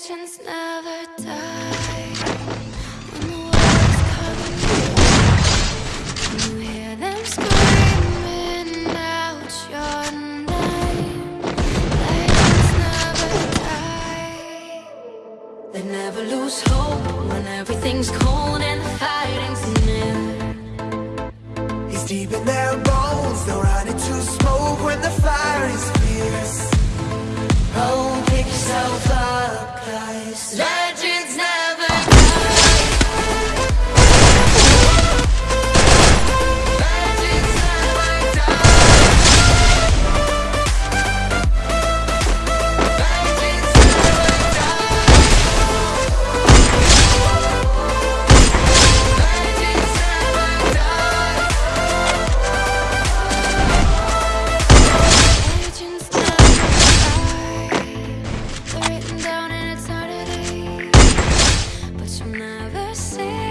Legends never die. When the world is calling you, you hear them screaming out your name. Legends never die. They never lose hope when everything's cold and the fighting's near. It's deep in their bones, they'll run into smoke when is fierce. você.